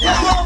Yeah.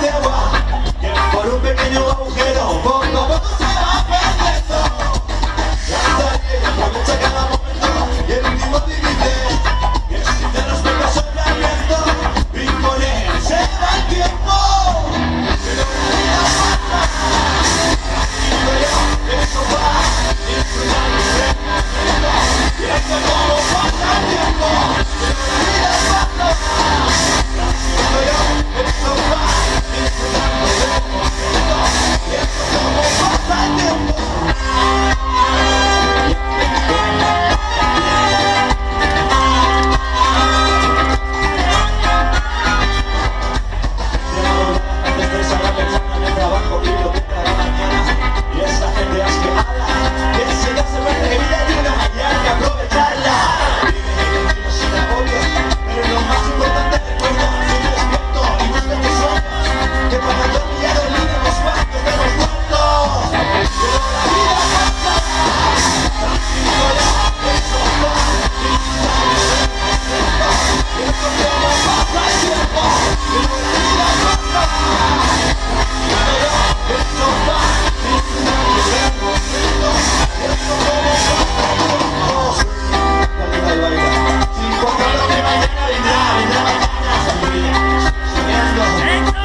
de agua por un pequeño agujero.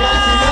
Gracias.